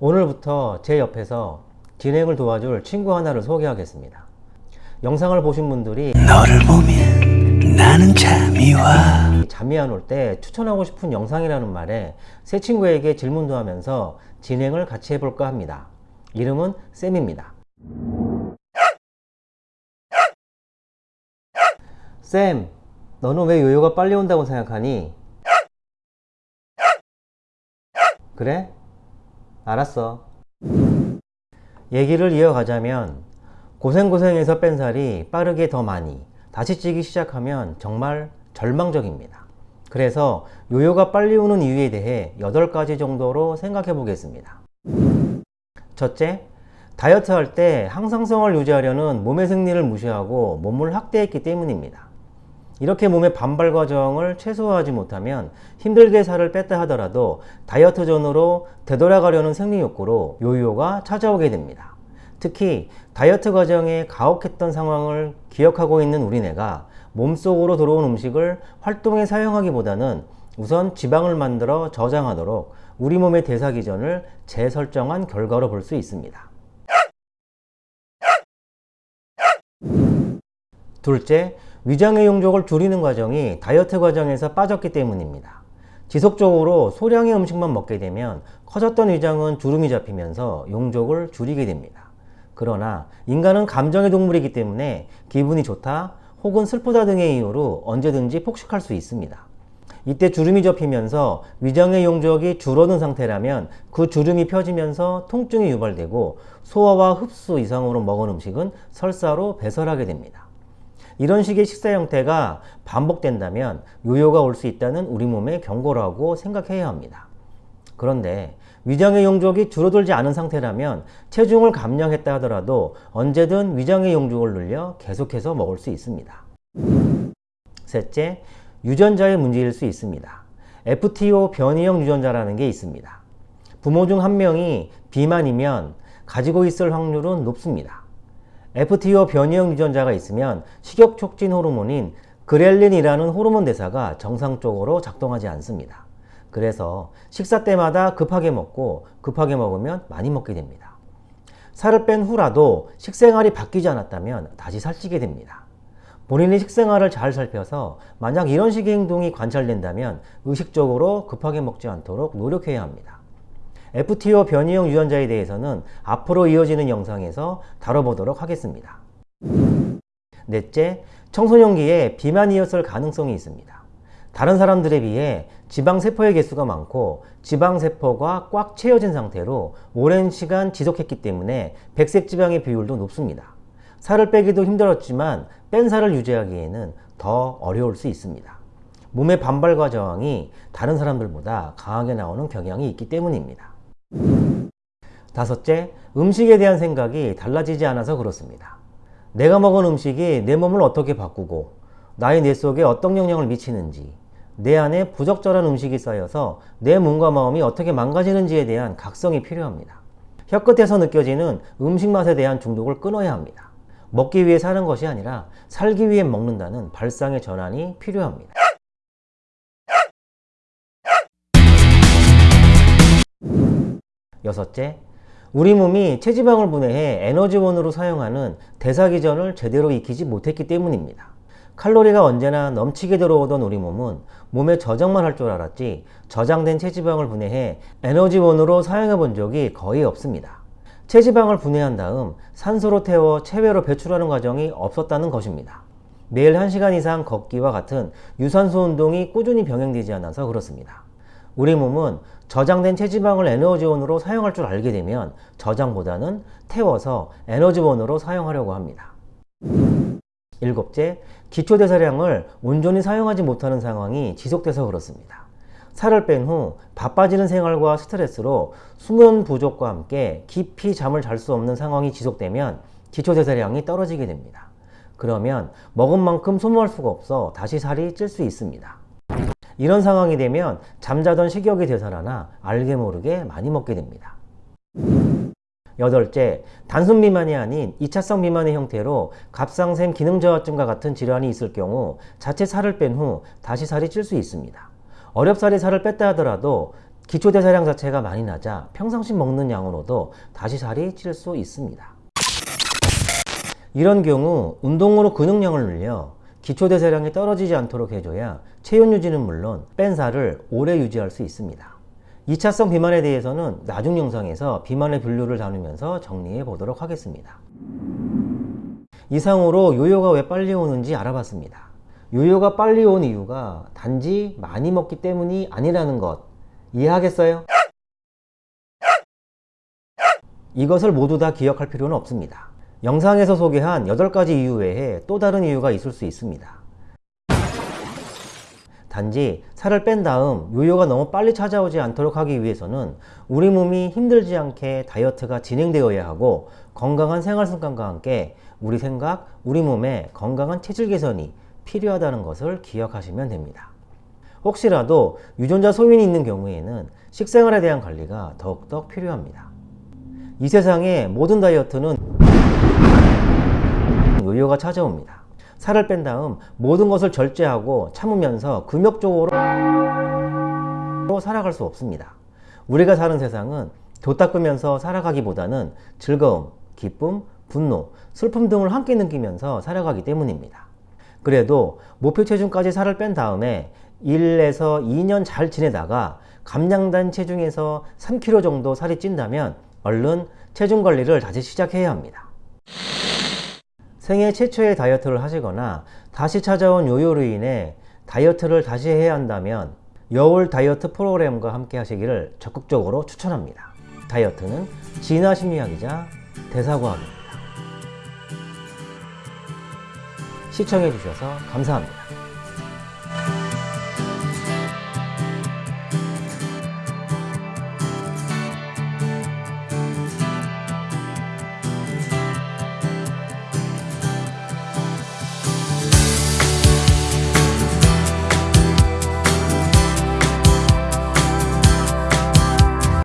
오늘부터 제 옆에서 진행을 도와줄 친구 하나를 소개하겠습니다. 영상을 보신 분들이 너를 보면 나는 잠이 와 잠이 안 올 때 추천하고 싶은 영상이라는 말에 새 친구에게 질문도 하면서 진행을 같이 해볼까 합니다. 이름은 쌤입니다. 쌤, 너는 왜 요요가 빨리 온다고 생각하니? 그래? 알았어. 얘기를 이어가자면 고생고생해서 뺀 살이 빠르게 더 많이 다시 찌기 시작하면 정말 절망적입니다. 그래서 요요가 빨리 오는 이유에 대해 8가지 정도로 생각해 보겠습니다. 첫째, 다이어트 할 때 항상성을 유지하려는 몸의 생리를 무시하고 몸을 학대했기 때문입니다. 이렇게 몸의 반발 과정을 최소화하지 못하면 힘들게 살을 뺐다 하더라도 다이어트 전으로 되돌아가려는 생리 욕구로 요요가 찾아오게 됩니다. 특히 다이어트 과정에 가혹했던 상황을 기억하고 있는 우리뇌가 몸속으로 들어온 음식을 활동에 사용하기보다는 우선 지방을 만들어 저장하도록 우리 몸의 대사 기전을 재설정한 결과로 볼 수 있습니다. 둘째, 위장의 용적을 줄이는 과정이 다이어트 과정에서 빠졌기 때문입니다. 지속적으로 소량의 음식만 먹게 되면 커졌던 위장은 주름이 잡히면서 용적을 줄이게 됩니다. 그러나 인간은 감정의 동물이기 때문에 기분이 좋다 혹은 슬프다 등의 이유로 언제든지 폭식할 수 있습니다. 이때 주름이 접히면서 위장의 용적이 줄어든 상태라면 그 주름이 펴지면서 통증이 유발되고 소화와 흡수 이상으로 먹은 음식은 설사로 배설하게 됩니다. 이런 식의 식사 형태가 반복된다면 요요가 올 수 있다는 우리 몸의 경고라고 생각해야 합니다. 그런데 위장의 용적이 줄어들지 않은 상태라면 체중을 감량했다 하더라도 언제든 위장의 용적을 늘려 계속해서 먹을 수 있습니다. 셋째, 유전자의 문제일 수 있습니다. FTO 변이형 유전자라는 게 있습니다. 부모 중 한 명이 비만이면 가지고 있을 확률은 높습니다. FTO 변이형 유전자가 있으면 식욕 촉진 호르몬인 그렐린이라는 호르몬 대사가 정상적으로 작동하지 않습니다. 그래서 식사 때마다 급하게 먹고 급하게 먹으면 많이 먹게 됩니다. 살을 뺀 후라도 식생활이 바뀌지 않았다면 다시 살찌게 됩니다. 본인의 식생활을 잘 살펴서 만약 이런 식의 행동이 관찰된다면 의식적으로 급하게 먹지 않도록 노력해야 합니다. FTO 변이형 유전자에 대해서는 앞으로 이어지는 영상에서 다뤄보도록 하겠습니다. 넷째, 청소년기에 비만이었을 가능성이 있습니다. 다른 사람들에 비해 지방세포의 개수가 많고 지방세포가 꽉 채워진 상태로 오랜 시간 지속했기 때문에 백색지방의 비율도 높습니다. 살을 빼기도 힘들었지만 뺀 살을 유지하기에는 더 어려울 수 있습니다. 몸의 반발과 저항이 다른 사람들보다 강하게 나오는 경향이 있기 때문입니다. 다섯째, 음식에 대한 생각이 달라지지 않아서 그렇습니다. 내가 먹은 음식이 내 몸을 어떻게 바꾸고 나의 뇌 속에 어떤 영향을 미치는지 내 안에 부적절한 음식이 쌓여서 내 몸과 마음이 어떻게 망가지는지에 대한 각성이 필요합니다. 혀끝에서 느껴지는 음식 맛에 대한 중독을 끊어야 합니다. 먹기 위해 사는 것이 아니라 살기 위해 먹는다는 발상의 전환이 필요합니다. 여섯째, 우리 몸이 체지방을 분해해 에너지원으로 사용하는 대사기전을 제대로 익히지 못했기 때문입니다. 칼로리가 언제나 넘치게 들어오던 우리 몸은 몸에 저장만 할 줄 알았지 저장된 체지방을 분해해 에너지원으로 사용해 본 적이 거의 없습니다. 체지방을 분해한 다음 산소로 태워 체외로 배출하는 과정이 없었다는 것입니다. 매일 1시간 이상 걷기와 같은 유산소 운동이 꾸준히 병행되지 않아서 그렇습니다. 우리 몸은 저장된 체지방을 에너지원으로 사용할 줄 알게 되면 저장보다는 태워서 에너지원으로 사용하려고 합니다. 일곱째, 기초대사량을 온전히 사용하지 못하는 상황이 지속돼서 그렇습니다. 살을 뺀 후 바빠지는 생활과 스트레스로 수면 부족과 함께 깊이 잠을 잘 수 없는 상황이 지속되면 기초대사량이 떨어지게 됩니다. 그러면 먹은 만큼 소모할 수가 없어 다시 살이 찔 수 있습니다. 이런 상황이 되면 잠자던 식욕이 되살아나 알게 모르게 많이 먹게 됩니다. 여덟째, 단순 비만이 아닌 2차성 비만의 형태로 갑상샘 기능 저하증과 같은 질환이 있을 경우 자체 살을 뺀 후 다시 살이 찔 수 있습니다. 어렵사리 살을 뺐다 하더라도 기초대사량 자체가 많이 낮아 평상시 먹는 양으로도 다시 살이 찔 수 있습니다. 이런 경우 운동으로 근육량을 늘려 기초대사량이 떨어지지 않도록 해줘야 체온 유지는 물론 뺀 살을 오래 유지할 수 있습니다. 2차성 비만에 대해서는 나중 영상에서 비만의 분류를 나누면서 정리해 보도록 하겠습니다. 이상으로 요요가 왜 빨리 오는지 알아봤습니다. 요요가 빨리 온 이유가 단지 많이 먹기 때문이 아니라는 것 이해하겠어요? 이것을 모두 다 기억할 필요는 없습니다. 영상에서 소개한 8가지 이유 외에 또 다른 이유가 있을 수 있습니다. 단지 살을 뺀 다음 요요가 너무 빨리 찾아오지 않도록 하기 위해서는 우리 몸이 힘들지 않게 다이어트가 진행되어야 하고 건강한 생활 습관과 함께 우리 생각, 우리 몸의 건강한 체질 개선이 필요하다는 것을 기억하시면 됩니다. 혹시라도 유전자 소인이 있는 경우에는 식생활에 대한 관리가 더욱더 필요합니다. 이 세상의 모든 다이어트는 요요가 찾아옵니다. 살을 뺀 다음 모든 것을 절제하고 참으면서 금욕적으로 살아갈 수 없습니다. 우리가 사는 세상은 도 닦으면서 살아가기보다는 즐거움, 기쁨, 분노, 슬픔 등을 함께 느끼면서 살아가기 때문입니다. 그래도 목표 체중까지 살을 뺀 다음에 1에서 2년 잘 지내다가 감량된 체중에서 3kg 정도 살이 찐다면 얼른 체중 관리를 다시 시작해야 합니다. 생애 최초의 다이어트를 하시거나 다시 찾아온 요요로 인해 다이어트를 다시 해야 한다면 여울 다이어트 프로그램과 함께 하시기를 적극적으로 추천합니다. 다이어트는 진화 심리학이자 대사과학입니다. 시청해주셔서 감사합니다.